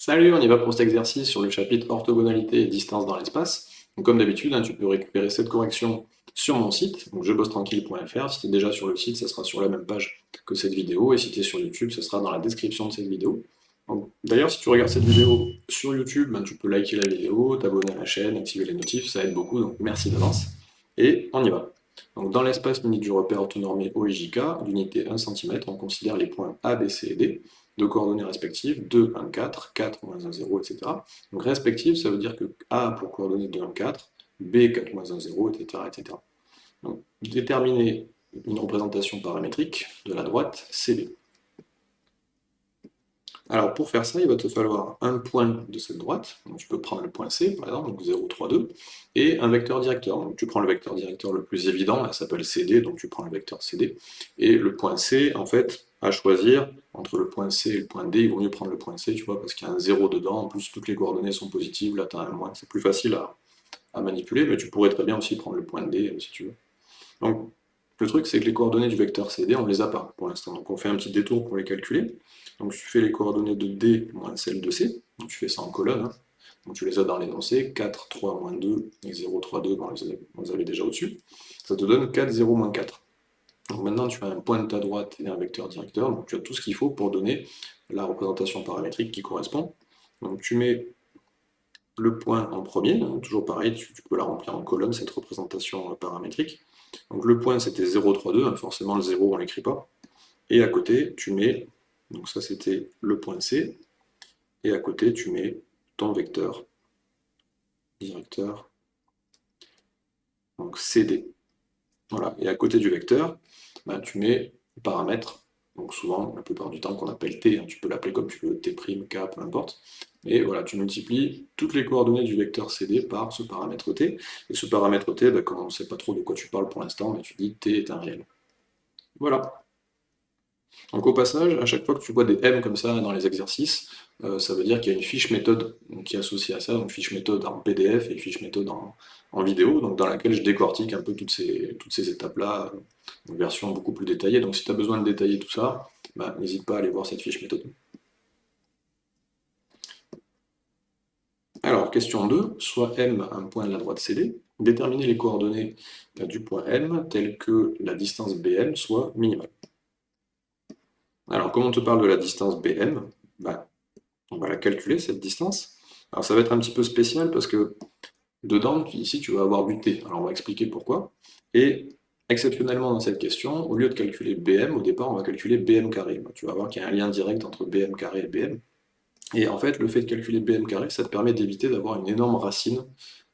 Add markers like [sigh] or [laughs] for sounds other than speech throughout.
Salut, on y va pour cet exercice sur le chapitre orthogonalité et distance dans l'espace. Comme d'habitude, hein, tu peux récupérer cette correction sur mon site, donc jebossetranquille.fr. Si tu es déjà sur le site, ça sera sur la même page que cette vidéo, et si tu es sur YouTube, ça sera dans la description de cette vidéo. D'ailleurs, si tu regardes cette vidéo sur YouTube, ben, tu peux liker la vidéo, t'abonner à la chaîne, activer les notifs, ça aide beaucoup, donc merci d'avance. Et on y va. Donc, dans l'espace limite du repère orthonormé OIJK, d'unité 1 cm, on considère les points A, B, C et D, de coordonnées respectives, 2, 1, 4, 4, moins 1, 0, etc. Donc respectives, ça veut dire que A pour coordonnées 2, 1, 4, B, 4, moins 1, 0, etc. etc. Donc déterminer une représentation paramétrique de la droite CD. Alors pour faire ça, il va te falloir un point de cette droite, donc tu peux prendre le point C par exemple, donc 0, 3, 2, et un vecteur directeur. Donc tu prends le vecteur directeur le plus évident, ça s'appelle CD, donc tu prends le vecteur CD, et le point C, en fait, à choisir entre le point C et le point D, il vaut mieux prendre le point C, tu vois, parce qu'il y a un 0 dedans, en plus toutes les coordonnées sont positives, là tu as un moins, c'est plus facile à, manipuler, mais tu pourrais très bien aussi prendre le point D si tu veux. Le truc c'est que les coordonnées du vecteur CD, on ne les a pas pour l'instant, donc on fait un petit détour pour les calculer. Donc tu fais les coordonnées de D moins celles de C, donc tu fais ça en colonne, hein. donc tu les as dans l'énoncé, 4, 3, moins 2, et 0, 3, 2, bon, vous les avez déjà au-dessus, ça te donne 4, 0, moins 4. Donc maintenant tu as un point de ta droite et un vecteur directeur, donc tu as tout ce qu'il faut pour donner la représentation paramétrique qui correspond. Donc tu mets le point en premier, hein, toujours pareil, tu, peux la remplir en colonne, cette représentation paramétrique. Donc le point c'était 0, 3, 2, forcément le 0 on ne l'écrit pas. Et à côté, tu mets donc ça c'était le point C, et à côté tu mets ton vecteur directeur, donc CD. Voilà, et à côté du vecteur, ben, tu mets le paramètre, donc souvent, la plupart du temps, qu'on appelle T, hein. tu peux l'appeler comme tu veux, T', K, peu importe, et voilà, tu multiplies toutes les coordonnées du vecteur CD par ce paramètre T, et ce paramètre T, ben, quand on ne sait pas trop de quoi tu parles pour l'instant, ben, tu dis T est un réel. Voilà. Donc au passage, à chaque fois que tu vois des M comme ça dans les exercices, euh, ça veut dire qu'il y a une fiche méthode qui est associée à ça, donc fiche méthode en PDF et fiche méthode en, vidéo, donc dans laquelle je décortique un peu toutes ces, étapes-là, une version beaucoup plus détaillée. Donc si tu as besoin de détailler tout ça, bah, n'hésite pas à aller voir cette fiche méthode. Alors, question 2, soit M un point de la droite CD, déterminer les coordonnées du point M telles que la distance BM soit minimale. Alors, comme on te parle de la distance BM, bah, on va la calculer, cette distance. Alors, ça va être un petit peu spécial parce que dedans, ici, tu vas avoir du T. Alors, on va expliquer pourquoi. Et exceptionnellement, dans cette question, au lieu de calculer BM, au départ, on va calculer BM carré. Tu vas voir qu'il y a un lien direct entre BM carré et BM. Et en fait, le fait de calculer BM carré, ça te permet d'éviter d'avoir une énorme racine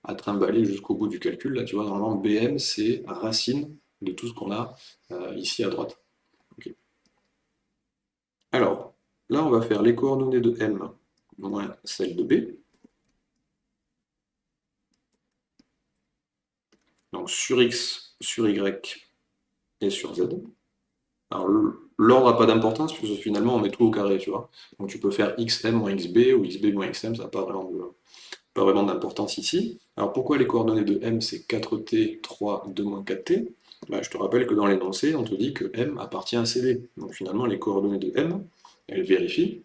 à trimballer jusqu'au bout du calcul. Là, tu vois, normalement, BM, c'est racine de tout ce qu'on a euh, ici à droite. Alors, là, on va faire les coordonnées de M moins celles de B. Donc sur X, sur Y et sur Z. Alors l'ordre n'a pas d'importance, puisque finalement on met tout au carré, tu vois. Donc tu peux faire XM moins XB ou XB moins XM, ça n'a pas vraiment d'importance ici. Alors pourquoi les coordonnées de M c'est 4T, 3, 2 moins 4T bah, je te rappelle que dans l'énoncé, on te dit que M appartient à CD. Donc finalement, les coordonnées de M, elles vérifient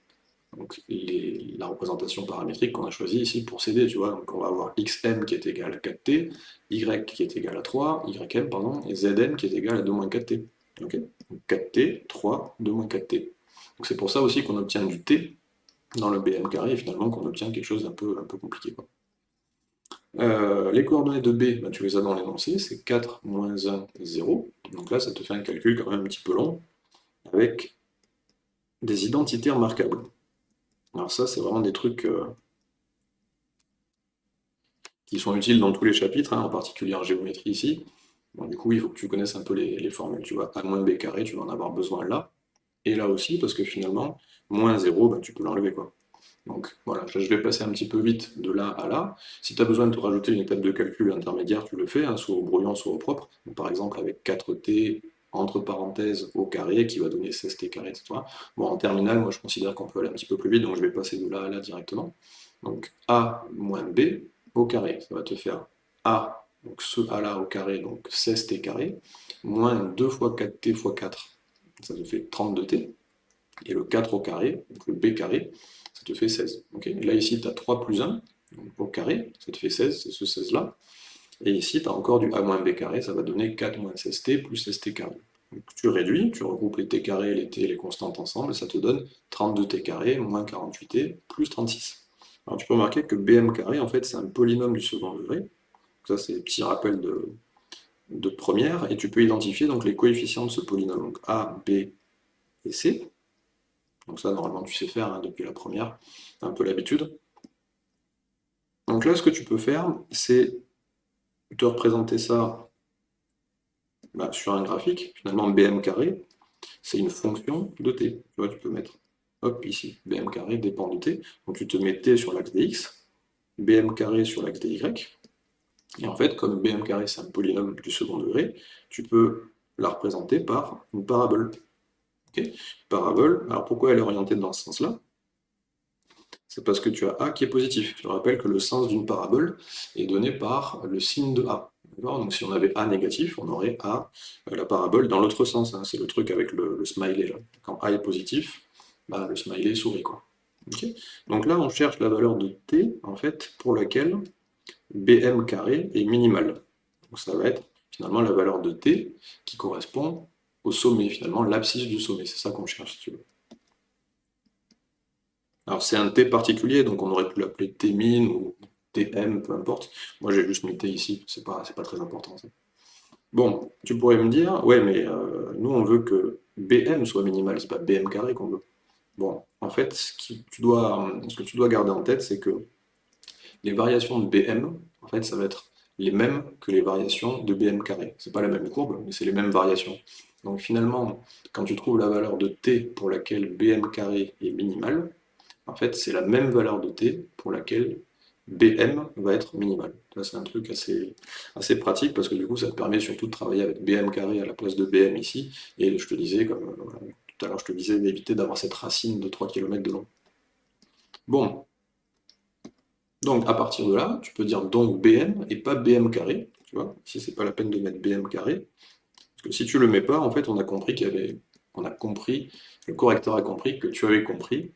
donc, la représentation paramétrique qu'on a choisie ici pour CD, tu vois. Donc on va avoir xm qui est égal à 4t, y qui est égal à 3, ym, pardon, et zm qui est égal à 2 moins 4t. Donc 4t, 3, 2 moins 4t. Donc c'est pour ça aussi qu'on obtient du t dans le bm carré, et finalement qu'on obtient quelque chose d'un peu, un peu compliqué. Euh, les coordonnées de B, bah, tu les as dans l'énoncé, c'est 4, moins 1, 0. Donc là, ça te fait un calcul quand même un petit peu long, avec des identités remarquables. Alors ça, c'est vraiment des trucs euh, qui sont utiles dans tous les chapitres, hein, en particulier en géométrie ici. Bon, du coup, il faut que tu connaisses un peu les, formules. Tu vois, A moins B carré, tu vas en avoir besoin là, et là aussi, parce que finalement, moins 0, bah, tu peux l'enlever. quoi. Donc voilà, je vais passer un petit peu vite de là à là. Si tu as besoin de te rajouter une étape de calcul intermédiaire, tu le fais, hein, soit au brouillon, soit au propre. par exemple avec 4t entre parenthèses au carré, qui va donner 16t carré, etc. Bon, en terminale, moi je considère qu'on peut aller un petit peu plus vite, donc je vais passer de là à là directement. Donc a moins b au carré, ça va te faire a, donc ce a là au carré, donc 16t carré, moins 2 fois 4t fois 4, ça te fait 32t, et le 4 au carré, donc le b carré, fait 16. là, ici, tu as 3 plus 1, au carré, ça te fait 16, c'est ce 16-là. Et ici, tu as encore du a moins b carré, ça va donner 4 moins 16t plus 16t carré. Donc, tu réduis, tu regroupes les t carrés, les t les constantes ensemble, ça te donne 32t carré moins 48t plus 36. Alors tu peux remarquer que bm carré, en fait, c'est un polynôme du second degré. Ça, c'est un petit rappel de, de première, et tu peux identifier donc les coefficients de ce polynôme, donc a, b et c. Donc ça, normalement, tu sais faire hein, depuis la première, un peu l'habitude. Donc là, ce que tu peux faire, c'est te représenter ça bah, sur un graphique. Finalement, bm carré, c'est une fonction de t. Tu vois, tu peux mettre, hop, ici, bm carré dépend de t. Donc tu te mets t sur l'axe des x, bm carré sur l'axe des y, et en fait, comme bm carré c'est un polynôme du second degré, tu peux la représenter par une parabole. Parabole, alors pourquoi elle est orientée dans ce sens-là? C'est parce que tu as A qui est positif. Je rappelle que le sens d'une parabole est donné par le signe de A. Donc si on avait A négatif, on aurait A, euh, la parabole, dans l'autre sens. Hein. C'est le truc avec le, smiley. Quand A est positif, bah, le smiley sourit. Quoi. Donc là, on cherche la valeur de t, en fait, pour laquelle bm carré est minimal. Donc ça va être finalement la valeur de t qui correspond au sommet, finalement l'abscisse du sommet. C'est ça qu'on cherche, si tu veux. Alors c'est un t particulier, donc on aurait pu l'appeler t min ou tm, peu importe. Moi j'ai juste mis t ici, c'est pas, pas très important. Bon, tu pourrais me dire, ouais mais euh, nous on veut que bm soit minimal, c'est pas bm carré qu'on veut. Bon, en fait, ce, tu dois, ce que tu dois garder en tête, c'est que les variations de BM, en fait, ça va être les mêmes que les variations de BM carré. C'est pas la même courbe, mais c'est les mêmes variations. Donc finalement, quand tu trouves la valeur de t pour laquelle BM carré est minimal, en fait, c'est la même valeur de t pour laquelle BM va être minimal. c'est un truc assez, assez pratique parce que du coup, ça te permet surtout de travailler avec BM carré à la place de BM ici. Et je te disais, comme euh, tout à l'heure, je te disais d'éviter d'avoir cette racine de 3 km de long. Bon, donc à partir de là, tu peux dire donc BM et pas BM carré. Tu vois, ici c'est pas la peine de mettre BM carré. Que si tu le mets pas, en fait on a compris qu'il y avait. On a compris, le correcteur a compris que tu avais compris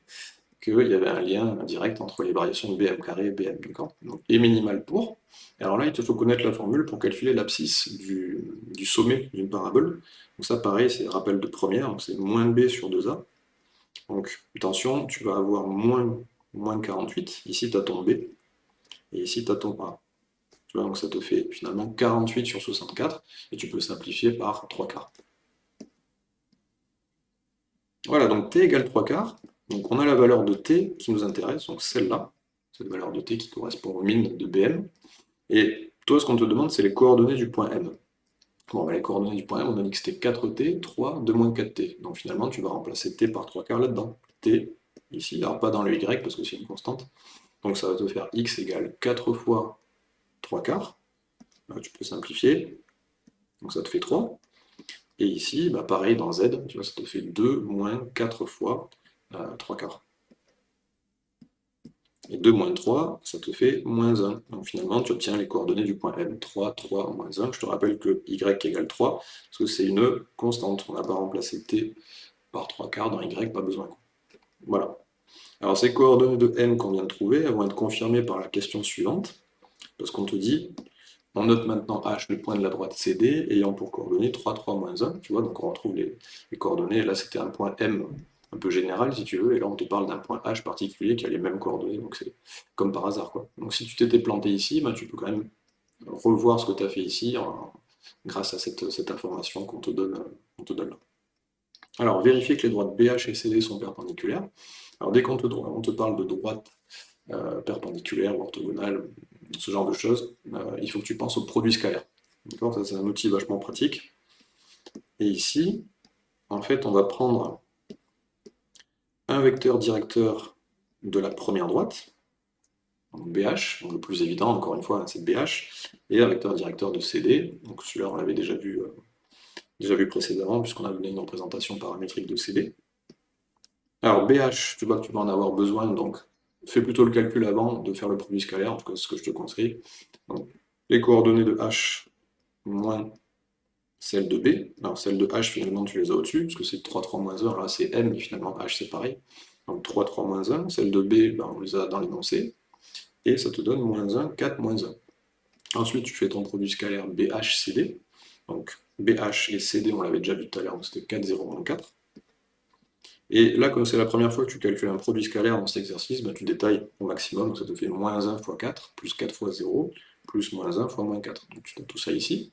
qu'il y avait un lien direct entre les variations de BM carré et BM, d'accord? Et minimal pour. Et alors là, il te faut connaître la formule pour calculer l'abscisse du, du, sommet d'une parabole. Donc ça, pareil, c'est rappel de première, donc c'est moins B sur 2A. Donc attention, tu vas avoir moins moins 48. Ici, tu as ton B, et ici, tu as ton A. Donc ça te fait finalement 48 sur 64, et tu peux simplifier par 3 quarts. Voilà, donc t égale 3 quarts. Donc on a la valeur de t qui nous intéresse, donc celle-là, cette valeur de t qui correspond aux mines de BM. Et toi, ce qu'on te demande, c'est les coordonnées du point M. Bon, bah, les coordonnées du point M, on a dit que c'était 4t, 3, 2 moins 4t. Donc finalement, tu vas remplacer t par 3 quarts là-dedans. t ici, alors pas dans le y parce que c'est une constante. Donc ça va te faire x égale 4 fois 3 quarts. tu peux simplifier. Donc ça te fait 3. Et ici, bah pareil dans z, ça te fait 2 moins 4 fois 3 euh, quarts. Et 2 moins 3, ça te fait moins 1. Donc finalement, tu obtiens les coordonnées du point M. 3, 3, moins 1. Je te rappelle que y égale 3, parce que c'est une constante. On n'a pas remplacé t par 3 quarts dans y, pas besoin. Voilà. Alors ces coordonnées de m qu'on vient de trouver, elles vont être confirmées par la question suivante, parce qu'on te dit, on note maintenant h, le point de la droite CD, ayant pour coordonnées 3, 3, moins 1, tu vois, donc on retrouve les, coordonnées, là c'était un point m un peu général si tu veux, et là on te parle d'un point h particulier qui a les mêmes coordonnées, donc c'est comme par hasard. Donc si tu t'étais planté ici, ben, tu peux quand même revoir ce que tu as fait ici grâce à cette, information qu'on te, donne, te donne là. Alors, vérifier que les droites BH et CD sont perpendiculaires. Alors dès qu'on te, parle de droite euh, perpendiculaire ou orthogonale, ce genre de choses, euh, il faut que tu penses au produit scalaire. Ça c'est un outil vachement pratique. Et ici, en fait, on va prendre un vecteur directeur de la première droite, donc BH, donc le plus évident, encore une fois, c'est BH, et un vecteur directeur de CD, donc celui-là on l'avait déjà vu, euh, déjà vu précédemment, puisqu'on a donné une représentation paramétrique de CD. Alors BH, tu vois que tu vas en avoir besoin, donc fais plutôt le calcul avant de faire le produit scalaire, en tout cas c'est ce que je te conseille. les coordonnées de H moins celles de B. Alors celles de H, finalement, tu les as au-dessus, parce que c'est 3, 3, moins 1, là c'est M, mais finalement H c'est pareil. Donc 3, 3, moins 1. Celle de B, ben, on les a dans l'énoncé. Et ça te donne moins 1, 4, moins 1. Ensuite, tu fais ton produit scalaire BHCD. Donc BH et CD, on l'avait déjà vu tout à l'heure, c'était 4, 0, moins 4. Et là, comme c'est la première fois que tu calcules un produit scalaire dans cet exercice, ben, tu détailles au maximum, donc ça te fait moins 1 fois 4, plus 4 fois 0, plus moins 1 fois moins 4. Donc tu as tout ça ici.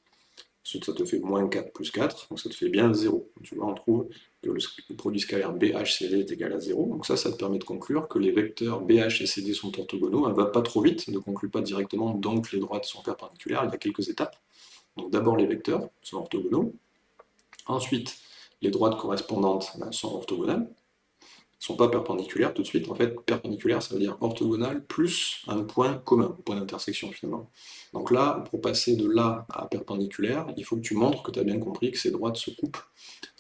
Ensuite, ça te fait moins 4 plus 4, donc ça te fait bien 0. Tu vois, on trouve que le produit scalaire BHCD est égal à 0. Donc ça, ça te permet de conclure que les vecteurs BH et CD sont orthogonaux. Elle ne va pas trop vite, ne conclut pas directement, donc les droites sont perpendiculaires. Il y a quelques étapes. Donc d'abord, les vecteurs sont orthogonaux. Ensuite, les droites correspondantes ben, sont orthogonales ne sont pas perpendiculaires tout de suite. En fait, perpendiculaire, ça veut dire orthogonal plus un point commun, point d'intersection finalement. Donc là, pour passer de là à perpendiculaire, il faut que tu montres que tu as bien compris que ces droites se coupent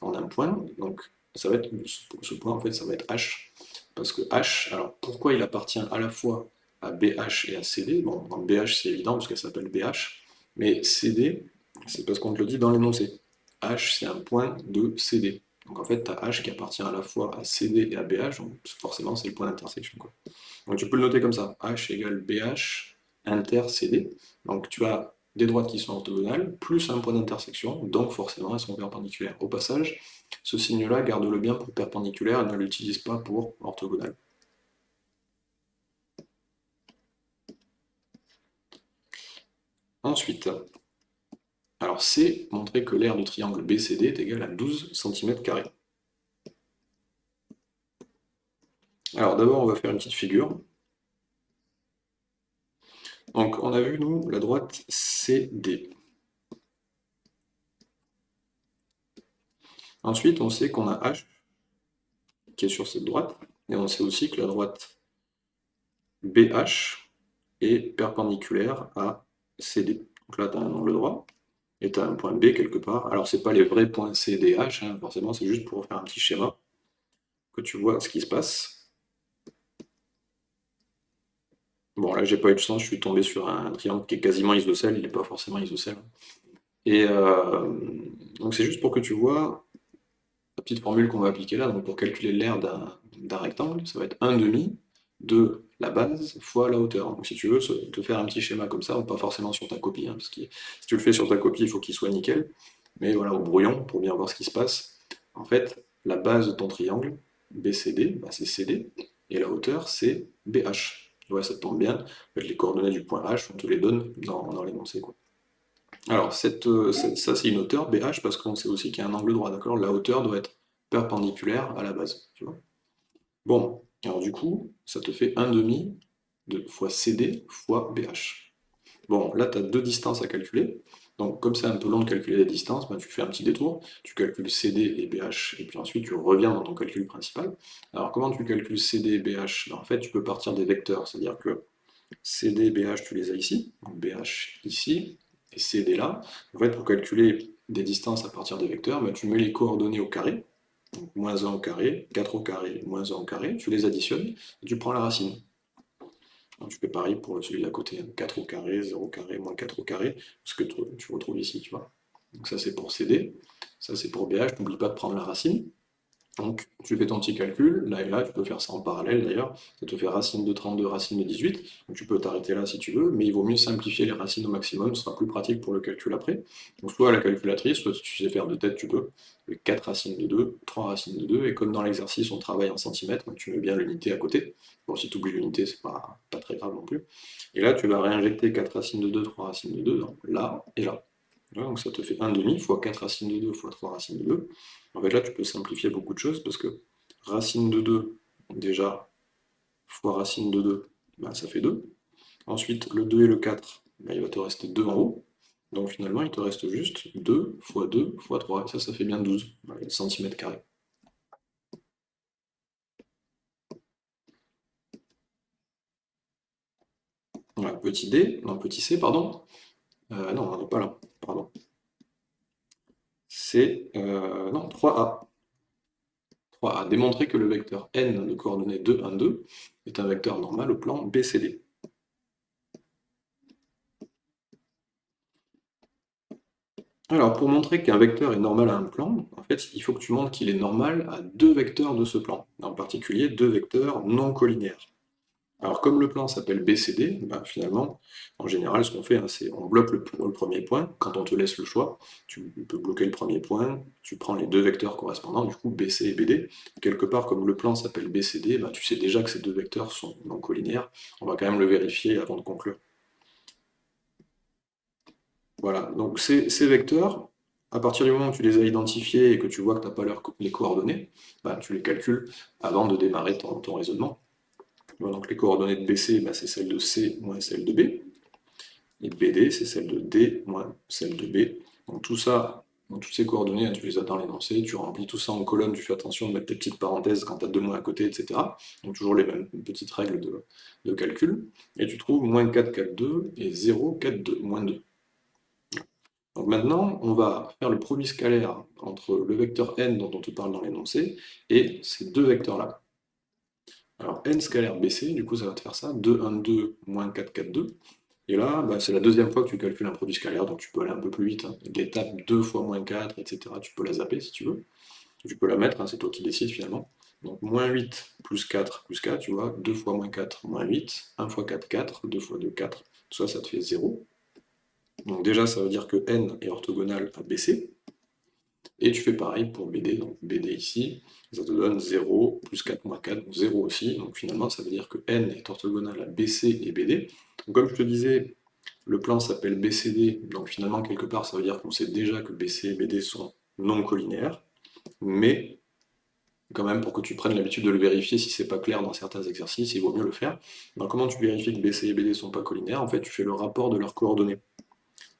en un point. Donc ça va être, ce point, en fait, ça va être H. Parce que H, alors pourquoi il appartient à la fois à BH et à CD Bon, dans BH, c'est évident, parce qu'elle s'appelle BH. Mais CD, c'est parce qu'on te le dit dans l'énoncé. H, c'est un point de CD. Donc en fait, tu as H qui appartient à la fois à CD et à BH, donc forcément c'est le point d'intersection. Donc tu peux le noter comme ça, H égale BH inter CD. Donc tu as des droites qui sont orthogonales, plus un point d'intersection, donc forcément elles sont perpendiculaires. Au passage, ce signe-là, garde-le bien pour perpendiculaire, et ne l'utilise pas pour orthogonal. Ensuite, alors C, montrer que l'aire du triangle BCD est égal à 12 cm. Alors d'abord, on va faire une petite figure. Donc on a vu, nous, la droite CD. Ensuite, on sait qu'on a H qui est sur cette droite, et on sait aussi que la droite BH est perpendiculaire à CD. Donc là, tu as un angle droit et tu as un point B quelque part. Alors, ce n'est pas les vrais points C, D, H, hein, forcément, c'est juste pour faire un petit schéma, que tu vois ce qui se passe. Bon, là, j'ai pas eu de chance, je suis tombé sur un triangle qui est quasiment isocèle, il n'est pas forcément isocèle. Et euh, donc, c'est juste pour que tu vois la petite formule qu'on va appliquer là, donc pour calculer l'aire d'un rectangle, ça va être 1 demi de la base fois la hauteur. Donc si tu veux te faire un petit schéma comme ça, pas forcément sur ta copie, hein, parce que si tu le fais sur ta copie, il faut qu'il soit nickel, mais voilà, au brouillon, pour bien voir ce qui se passe. En fait, la base de ton triangle, BCD, bah, c'est CD, et la hauteur, c'est BH. Ouais, ça tombe bien, les coordonnées du point H, on te les donne dans, dans l'énoncé. Alors, cette, euh, ça c'est une hauteur, BH, parce qu'on sait aussi qu'il y a un angle droit, d'accord? La hauteur doit être perpendiculaire à la base, tu vois? Bon, alors du coup, ça te fait 1 demi de fois CD fois BH. Bon, là, tu as deux distances à calculer. Donc, comme c'est un peu long de calculer les distances, ben, tu fais un petit détour, tu calcules CD et BH, et puis ensuite tu reviens dans ton calcul principal. Alors, comment tu calcules CD et BH ben, En fait, tu peux partir des vecteurs, c'est-à-dire que CD et BH, tu les as ici, donc BH ici, et CD là. En fait, pour calculer des distances à partir des vecteurs, ben, tu mets les coordonnées au carré, donc moins 1 au carré, 4 au carré, moins 1 au carré, tu les additionnes, et tu prends la racine. tu fais pareil pour celui d'à côté, 4 au carré, 0 au carré, moins 4 au carré, ce que tu retrouves ici, tu vois. Donc ça c'est pour CD, ça c'est pour BH, n'oublie pas de prendre la racine. Donc, tu fais ton petit calcul, là et là, tu peux faire ça en parallèle d'ailleurs, ça te fait racine de 32, racine de 18, donc tu peux t'arrêter là si tu veux, mais il vaut mieux simplifier les racines au maximum, ce sera plus pratique pour le calcul après. Donc soit à la calculatrice, soit si tu sais faire de tête, tu peux, 4 racines de 2, 3 racines de 2, et comme dans l'exercice on travaille en centimètres, donc tu mets bien l'unité à côté, bon si tu oublies l'unité, c'est pas, pas très grave non plus, et là tu vas réinjecter 4 racines de 2, 3 racines de 2, donc là et là. Donc ça te fait 1 demi fois 4 racines de 2 fois 3 racines de 2. En fait là tu peux simplifier beaucoup de choses parce que racine de 2, déjà, fois racine de 2, ben, ça fait 2. Ensuite le 2 et le 4, ben, il va te rester 2 en haut. Donc finalement il te reste juste 2 fois 2 fois 3. Et ça, ça fait bien 12 cm carrés. petit d, non petit c, pardon. Euh, non, on pas là pardon. C'est euh, non, 3A. 3A. Démontrer que le vecteur n de coordonnées 2, 1, 2 est un vecteur normal au plan BCD. Alors, pour montrer qu'un vecteur est normal à un plan, en fait, il faut que tu montres qu'il est normal à deux vecteurs de ce plan, en particulier deux vecteurs non collinaires. Alors, comme le plan s'appelle BCD, ben, finalement, en général, ce qu'on fait, hein, c'est on bloque le, premier point. Quand on te laisse le choix, tu peux bloquer le premier point, tu prends les deux vecteurs correspondants, du coup BC et BD. Quelque part, comme le plan s'appelle BCD, ben, tu sais déjà que ces deux vecteurs sont non collinaires. On va quand même le vérifier avant de conclure. Voilà, donc ces, vecteurs, à partir du moment où tu les as identifiés et que tu vois que tu n'as pas les coordonnées, ben, tu les calcules avant de démarrer ton, raisonnement. Donc les coordonnées de BC, ben, c'est celles de C moins celles de B. Et BD, c'est celle de D moins celle de B. Donc tout ça, toutes ces coordonnées, hein, tu les as dans l'énoncé, tu remplis tout ça en colonne, tu fais attention de mettre tes petites parenthèses quand tu as deux moins à côté, etc. Donc toujours les mêmes petites règles de, calcul. Et tu trouves moins 4, 4, 2 et 0, 4, 2, moins 2. Donc maintenant, on va faire le produit scalaire entre le vecteur n dont on te parle dans l'énoncé et ces deux vecteurs-là. Alors n scalaire bc, du coup ça va te faire ça, 2, 1, 2, moins 4, 4, 2. Et là, bah, c'est la deuxième fois que tu calcules un produit scalaire, donc tu peux aller un peu plus vite. Hein. L'étape 2 fois moins 4, etc., tu peux la zapper si tu veux. Tu peux la mettre, hein, c'est toi qui décides finalement. Donc moins 8 plus 4 plus 4, tu vois, 2 fois moins 4, moins 8, 1 fois 4, 4, 2 fois 2, 4, tout ça, ça te fait 0. Donc déjà, ça veut dire que n est orthogonal à BC. Et tu fais pareil pour BD, donc BD ici, ça te donne 0, plus 4 moins 4, donc 0 aussi. Donc finalement, ça veut dire que n est orthogonal à BC et BD. Donc comme je te disais, le plan s'appelle BCD, donc finalement, quelque part, ça veut dire qu'on sait déjà que BC et BD sont non collinéaires, mais quand même, pour que tu prennes l'habitude de le vérifier, si c'est pas clair dans certains exercices, il vaut mieux le faire. Donc comment tu vérifies que BC et BD sont pas collinaires? En fait, tu fais le rapport de leurs coordonnées.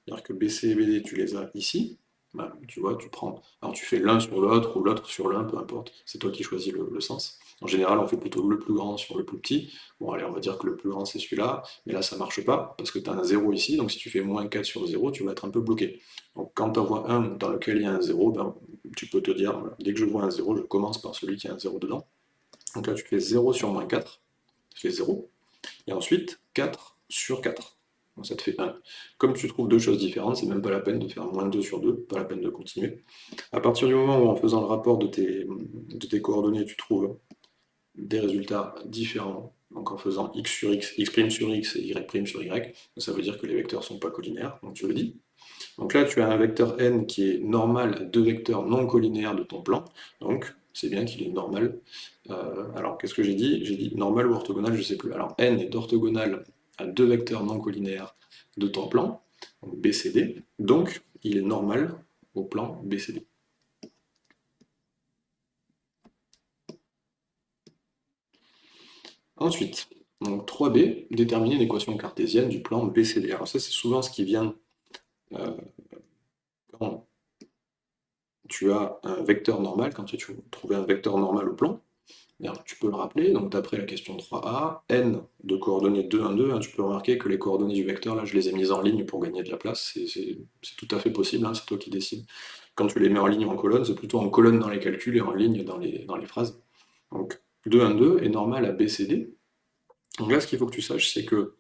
C'est-à-dire que BC et BD, tu les as ici, bah, tu vois, tu prends, alors tu fais l'un sur l'autre ou l'autre sur l'un, peu importe, c'est toi qui choisis le, sens. En général, on fait plutôt le plus grand sur le plus petit. Bon, allez, on va dire que le plus grand c'est celui-là, mais là ça marche pas, parce que tu as un 0 ici, donc si tu fais moins 4 sur 0, tu vas être un peu bloqué. Donc quand tu vois un dans lequel il y a un 0, ben, tu peux te dire, dès que je vois un 0, je commence par celui qui a un 0 dedans. Donc là tu fais 0 sur moins 4, tu fais 0, et ensuite 4 sur 4 ça te fait 1. Comme tu trouves deux choses différentes, c'est même pas la peine de faire moins 2 sur 2, pas la peine de continuer. À partir du moment où en faisant le rapport de tes, de tes coordonnées, tu trouves des résultats différents, donc en faisant x sur x, x' sur x et y' sur y, ça veut dire que les vecteurs ne sont pas collinaires, donc tu le dis. Donc là, tu as un vecteur n qui est normal à deux vecteurs non collinaires de ton plan, donc c'est bien qu'il est normal. Euh, alors, qu'est-ce que j'ai dit? J'ai dit normal ou orthogonal, je ne sais plus. Alors, n est orthogonal deux vecteurs non collinaires de ton plan, BCD, donc il est normal au plan BCD. Ensuite, donc 3b, déterminer l'équation cartésienne du plan BCD. Alors ça, c'est souvent ce qui vient euh, quand tu as un vecteur normal, quand tu veux trouver un vecteur normal au plan, tu peux le rappeler, donc d'après la question 3a, n de coordonnées 2, 1, 2, tu peux remarquer que les coordonnées du vecteur, là, je les ai mises en ligne pour gagner de la place, c'est tout à fait possible, hein, c'est toi qui décides. Quand tu les mets en ligne ou en colonne, c'est plutôt en colonne dans les calculs et en ligne dans les, dans les phrases. Donc 2, 1, 2 est normal à BCD. Donc là, ce qu'il faut que tu saches, c'est que,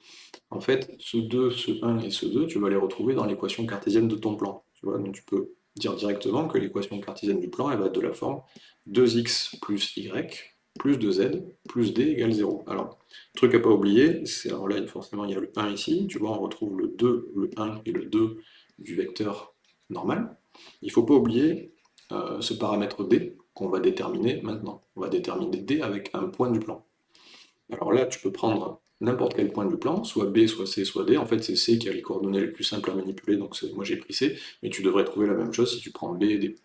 en fait, ce 2, ce 1 et ce 2, tu vas les retrouver dans l'équation cartésienne de ton plan. Tu vois, donc tu peux dire directement que l'équation cartésienne du plan, elle va être de la forme 2x plus y plus 2z, plus d égale 0. Alors, truc à pas oublier, c'est alors là, forcément, il y a le 1 ici, tu vois, on retrouve le 2, le 1 et le 2 du vecteur normal. Il ne faut pas oublier euh, ce paramètre d qu'on va déterminer maintenant. On va déterminer d avec un point du plan. Alors là, tu peux prendre n'importe quel point du plan, soit B, soit C, soit D. En fait, c'est C qui a les coordonnées les plus simples à manipuler, donc moi j'ai pris C, mais tu devrais trouver la même chose si tu prends B, D,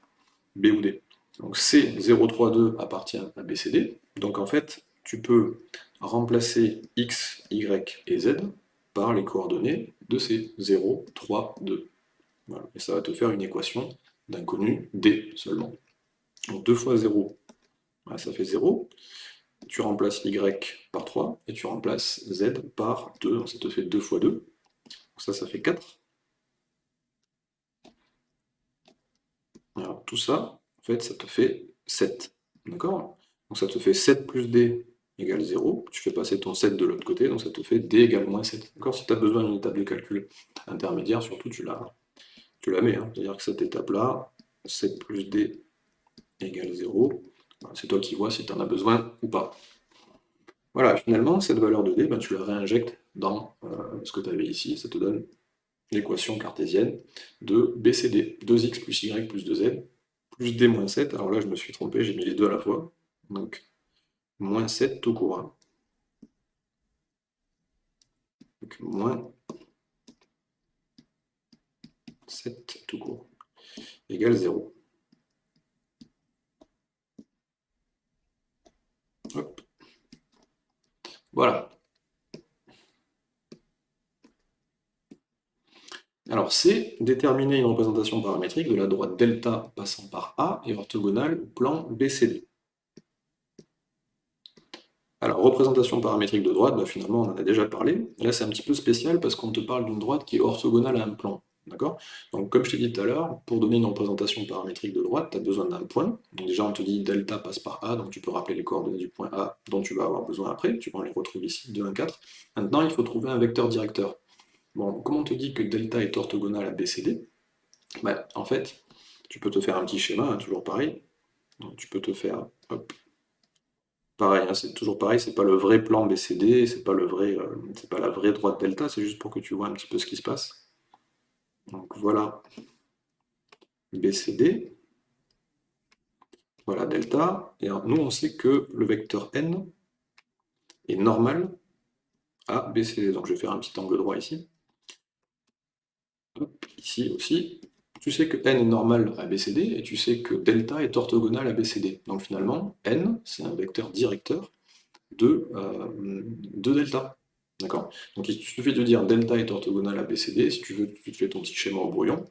B ou D. Donc C032 appartient à BCD. Donc en fait, tu peux remplacer x, y et z par les coordonnées de ces 0, 3, 2. Et ça va te faire une équation d'inconnu d seulement. Donc 2 fois 0, ça fait 0. Tu remplaces y par 3 et tu remplaces z par 2. Donc ça te fait 2 fois 2. Donc ça, ça fait 4. Alors tout ça, fait, ça te fait 7. D'accord? Donc ça te fait 7 plus d égale 0, tu fais passer ton 7 de l'autre côté, donc ça te fait d égale moins 7. D'accord? Si tu as besoin d'une table de calcul intermédiaire, surtout tu la, mets, hein. c'est-à-dire que cette étape-là, 7 plus d égale 0, c'est toi qui vois si tu en as besoin ou pas. Voilà, finalement, cette valeur de d, ben, tu la réinjectes dans euh, ce que tu avais ici, ça te donne l'équation cartésienne de BCD, 2x plus y plus 2z, plus d moins 7, alors là je me suis trompé, j'ai mis les deux à la fois, donc moins 7 tout court. Hein. Donc moins 7 tout court, égale 0. Hop. Voilà. Alors C, déterminer une représentation paramétrique de la droite delta passant par A et orthogonale au plan BCD. Alors, représentation paramétrique de droite, bah, finalement on en a déjà parlé. Là c'est un petit peu spécial parce qu'on te parle d'une droite qui est orthogonale à un plan. D'accord? Donc comme je t'ai dit tout à l'heure, pour donner une représentation paramétrique de droite, tu as besoin d'un point. Donc déjà on te dit delta passe par A, donc tu peux rappeler les coordonnées du point A dont tu vas avoir besoin après, tu vas les retrouver ici, 2, 1, 4. Maintenant il faut trouver un vecteur directeur. Bon, comment on te dit que delta est orthogonal à BCD bah, En fait, tu peux te faire un petit schéma, hein, toujours pareil. Tu peux te faire, pareil, hein, c'est toujours pareil, c'est pas le vrai plan BCD, c'est pas vrai, euh, pas la vraie droite delta, c'est juste pour que tu vois un petit peu ce qui se passe. Donc voilà. BCD, voilà delta, et nous on sait que le vecteur n est normal à BCD, donc je vais faire un petit angle droit ici ici aussi, tu sais que n est normal à BCD, et tu sais que delta est orthogonal à BCD. Donc finalement, n, c'est un vecteur directeur de, euh, de delta. D'accord? Donc il suffit de dire delta est orthogonal à BCD, si tu veux, tu fais ton petit schéma au brouillon,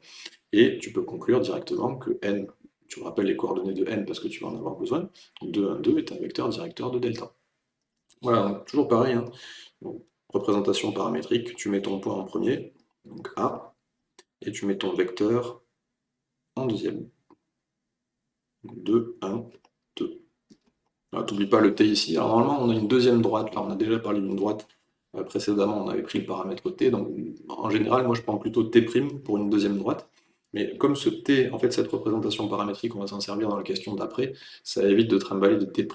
et tu peux conclure directement que n, tu rappelles les coordonnées de n parce que tu vas en avoir besoin, 2, 1, 2 est un vecteur directeur de delta. Voilà, toujours pareil, hein. représentation paramétrique, tu mets ton point en premier, donc A, et tu mets ton vecteur en deuxième. 2, 1, 2. N'oublie pas le t ici. Alors normalement, on a une deuxième droite. Là, on a déjà parlé d'une droite. Euh, précédemment, on avait pris le paramètre t. Donc, en général, moi, je prends plutôt t' pour une deuxième droite. Mais comme ce t, en fait, cette représentation paramétrique, on va s'en servir dans la question d'après, ça évite de trimballer de t'.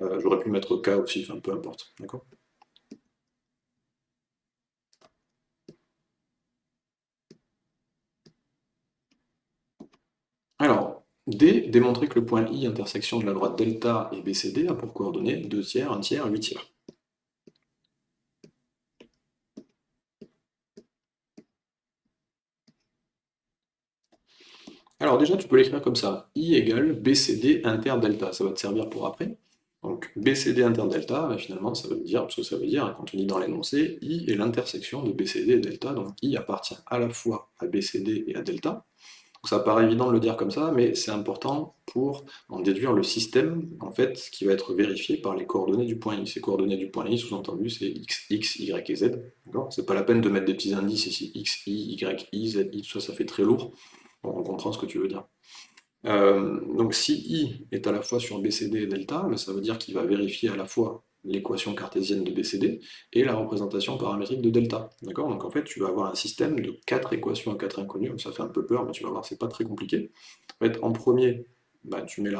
Euh, j'aurais pu mettre k aussi, enfin, peu importe. D'accord? Alors, D, démontrer que le point I intersection de la droite delta et BCD a pour coordonnées 2 tiers, 1 tiers, 8 tiers. Alors déjà, tu peux l'écrire comme ça. I égale BCD inter delta. Ça va te servir pour après. Donc BCD inter delta, bah, finalement, ça veut dire, ce que ça veut dire, quand on dit dans l'énoncé, I est l'intersection de BCD et delta. Donc I appartient à la fois à BCD et à delta ça paraît évident de le dire comme ça, mais c'est important pour en déduire le système en fait, qui va être vérifié par les coordonnées du point i. Ces coordonnées du point i, sous-entendu, c'est x, x, y et z. C'est pas la peine de mettre des petits indices ici, x, i, y, i, z, i, tout ça, ça fait très lourd. on comprend ce que tu veux dire. Euh, donc si i est à la fois sur BCD et delta, ben, ça veut dire qu'il va vérifier à la fois l'équation cartésienne de BCD et la représentation paramétrique de delta. D'accord? Donc en fait, tu vas avoir un système de quatre équations à quatre inconnues, ça fait un peu peur, mais tu vas voir, c'est pas très compliqué. En en premier, bah, tu mets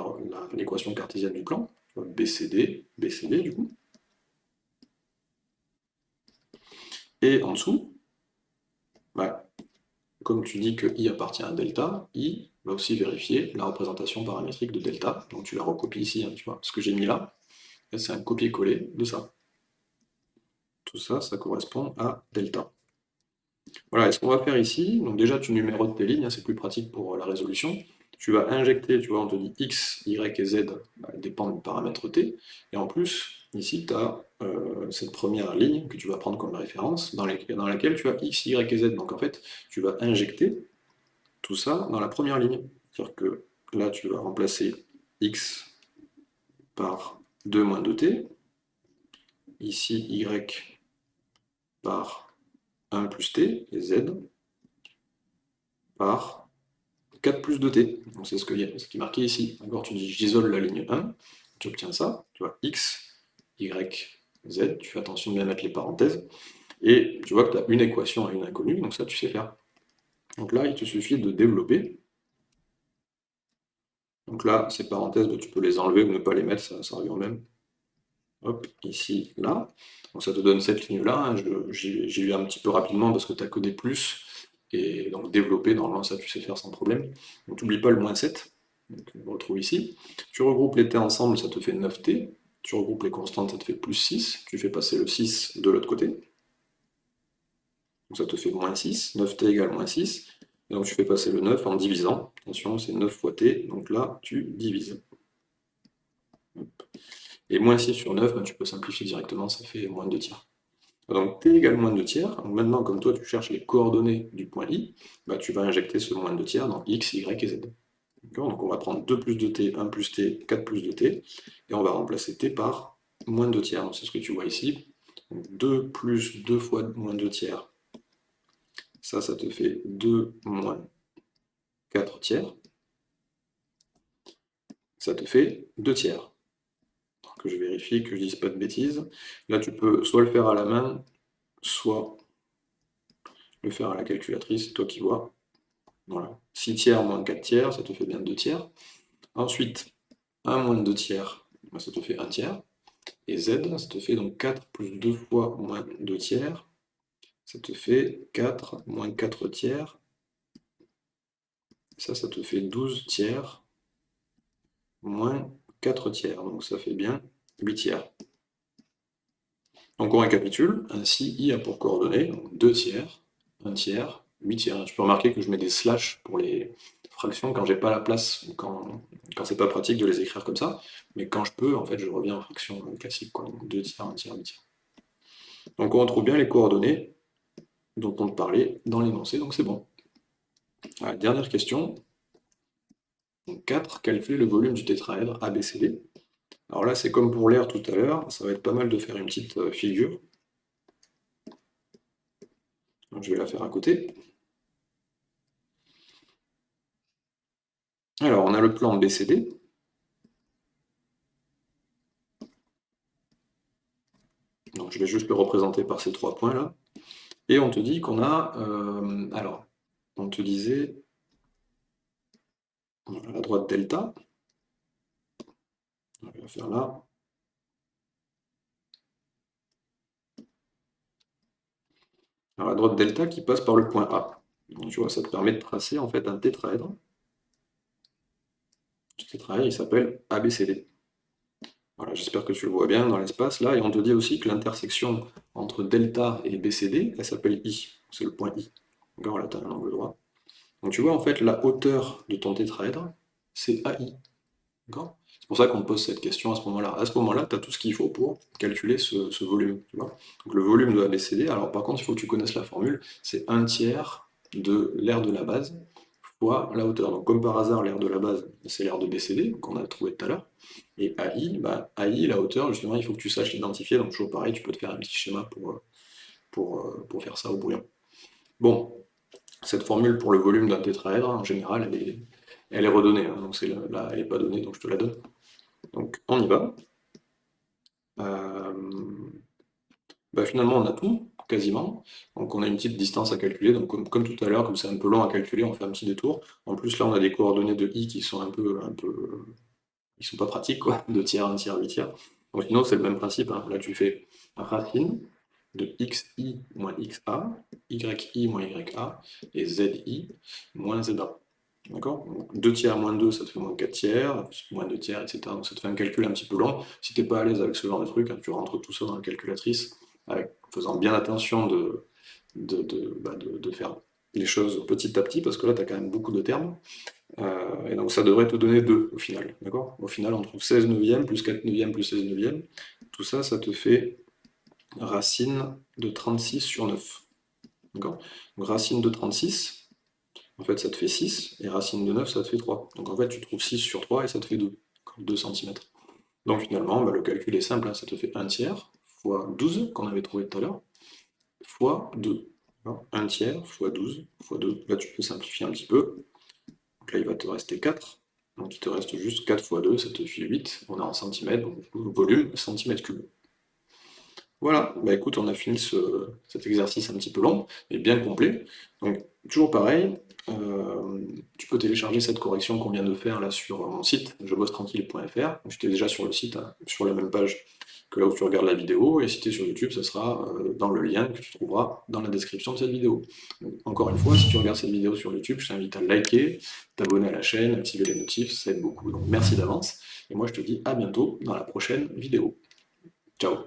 l'équation cartésienne du plan, BCD, BCD du coup. Et en dessous, bah, comme tu dis que i appartient à delta, i va aussi vérifier la représentation paramétrique de delta. Donc tu la recopies ici, hein, tu vois, ce que j'ai mis là, c'est un copier-coller de ça. Tout ça, ça correspond à delta. Voilà, et ce qu'on va faire ici, donc déjà tu numérotes tes lignes, hein, c'est plus pratique pour la résolution. Tu vas injecter, tu vois, on te dit x, y et z bah, dépendent du paramètre t. Et en plus, ici, tu as euh, cette première ligne que tu vas prendre comme référence, dans, laquelle tu as x, y et z. Donc en fait, tu vas injecter tout ça dans la première ligne. C'est-à-dire que là, tu vas remplacer x par 2 moins 2t, ici y par 1 plus t, et z par 4 plus 2t. Donc c'est ce, qui est marqué ici. D'accord Tu dis j'isole la ligne 1, tu obtiens ça, tu vois, x, y, z, tu fais attention de bien mettre les parenthèses, et tu vois que tu as une équation à une inconnue, donc ça tu sais faire. Donc là, il te suffit de développer. Donc là, ces parenthèses, bah, tu peux les enlever ou ne pas les mettre, ça, ça revient au même. Hop, ici, là. Donc ça te donne cette ligne-là. Hein. J'ai eu un petit peu rapidement parce que tu n'as que des plus. Et donc développer, normalement, ça tu sais faire sans problème. Donc n'oublie pas le moins 7. Donc, on le retrouve ici. Tu regroupes les t ensemble, ça te fait 9t. Tu regroupes les constantes, ça te fait plus 6. Tu fais passer le 6 de l'autre côté. Donc ça te fait moins 6. 9t égale moins 6. Donc tu fais passer le 9 en divisant. Attention, c'est 9 fois t. Donc là, tu divises. Et moins 6 sur 9, ben, tu peux simplifier directement, ça fait moins de 2 tiers. Donc t égale moins de 2 tiers. Maintenant, comme toi, tu cherches les coordonnées du point i, ben, tu vas injecter ce moins de 2 tiers dans x, y et z. Donc on va prendre 2 plus 2t, 1 plus t, 4 plus 2t, et on va remplacer t par moins de 2 tiers. C'est ce que tu vois ici. 2 plus 2 fois moins 2 tiers, ça, ça te fait 2 moins 4 tiers. Ça te fait 2 tiers que je vérifie, que je ne dise pas de bêtises. Là, tu peux soit le faire à la main, soit le faire à la calculatrice, toi qui vois. Voilà. 6 tiers moins 4 tiers, ça te fait bien 2 tiers. Ensuite, 1 moins 2 tiers, bah, ça te fait 1 tiers. Et z, ça te fait donc 4 plus 2 fois moins 2 tiers. Ça te fait 4 moins 4 tiers. Ça, ça te fait 12 tiers moins 4 tiers. Donc ça fait bien 8 tiers. Donc on récapitule, ainsi i a pour coordonnées 2 tiers, 1 tiers, 8 tiers. Tu peux remarquer que je mets des slash pour les fractions quand j'ai pas la place, ou quand, quand c'est pas pratique de les écrire comme ça, mais quand je peux, en fait, je reviens en fraction classique, quoi. 2 tiers, 1 tiers, 8 tiers. Donc on retrouve bien les coordonnées dont on parlait dans l'énoncé, donc c'est bon. dernière question. 4. Calculer le volume du tétraèdre ABCD. Alors là, c'est comme pour l'air tout à l'heure, ça va être pas mal de faire une petite euh, figure. je vais la faire à côté. Alors, on a le plan BCD. Donc, je vais juste le représenter par ces trois points-là. Et on te dit qu'on a... Euh, alors, on te disait... À droite delta, on va faire là. Alors la droite delta qui passe par le point A. tu vois, ça te permet de tracer en fait un tétraèdre. Ce tétraèdre, il s'appelle ABCD. J'espère que tu le vois bien dans l'espace là. Et on te dit aussi que l'intersection entre delta et BCD, elle s'appelle I. C'est le point I. Donc là, tu as un angle droit. Donc tu vois, en fait, la hauteur de ton tétraèdre, c'est AI. C'est pour ça qu'on pose cette question à ce moment-là. À ce moment-là, tu as tout ce qu'il faut pour calculer ce, volume. Le volume de ABCD, alors par contre, il faut que tu connaisses la formule, c'est un tiers de l'aire de la base la hauteur. Donc comme par hasard, l'aire de la base, c'est l'aire de BCD, qu'on a trouvé tout à l'heure. Et AI, bah, AI, la hauteur, justement, il faut que tu saches l'identifier. Donc toujours pareil, tu peux te faire un petit schéma pour, pour, pour faire ça au brouillon. Bon, cette formule pour le volume d'un tétraèdre, en général, elle est, elle est redonnée, hein, donc là, elle n'est pas donnée, donc je te la donne. Donc on y va. Euh, bah, finalement, on a tout, quasiment. Donc on a une petite distance à calculer. Donc comme, tout à l'heure, comme c'est un peu long à calculer, on fait un petit détour. En plus, là, on a des coordonnées de i qui sont un peu... Un peu ils sont pas pratiques, quoi. [laughs] 2 tiers, 1 tiers, 8 tiers. Donc sinon, c'est le même principe. Hein. Là, tu fais racine de xi moins xa, yi moins ya, et zi moins za. D'accord? 2 tiers moins 2, ça te fait moins 4 tiers, moins 2 tiers, etc. Donc ça te fait un calcul un petit peu long. Si tu n'es pas à l'aise avec ce genre de truc, hein, tu rentres tout ça dans la calculatrice, avec, faisant bien attention de, bah, de, faire les choses petit à petit, parce que là, tu as quand même beaucoup de termes. Euh, et donc ça devrait te donner 2 au final. D'accord? Au final, on trouve 16 neuvièmes, plus 4 neuvièmes, plus 16 neuvièmes. Tout ça, ça te fait racine de 36 sur 9. D'accord? Donc racine de 36, en fait, ça te fait 6, et racine de 9, ça te fait 3. Donc en fait, tu trouves 6 sur 3, et ça te fait 2, 2 cm. Donc finalement, bah, le calcul est simple, hein. ça te fait 1 tiers fois 12, qu'on avait trouvé tout à l'heure, fois 2. 1 tiers fois 12 fois 2. Là, tu peux simplifier un petit peu. Donc là, il va te rester 4. Donc il te reste juste 4 fois 2, ça te fait 8. On est en centimètres, donc volume, centimètre cube. Voilà, bah écoute, on a fini cet exercice un petit peu long, mais bien complet. Donc toujours pareil, euh, tu peux télécharger cette correction qu'on vient de faire là sur mon site, jebossetranquille.fr. J'étais déjà sur le site, hein, sur la même page que là où tu regardes la vidéo, et si tu es sur YouTube, ce sera euh, dans le lien que tu trouveras dans la description de cette vidéo. encore une fois, si tu regardes cette vidéo sur YouTube, je t'invite à liker, t'abonner à la chaîne, activer les notifs, ça aide beaucoup. Donc merci d'avance, et moi je te dis à bientôt dans la prochaine vidéo. Ciao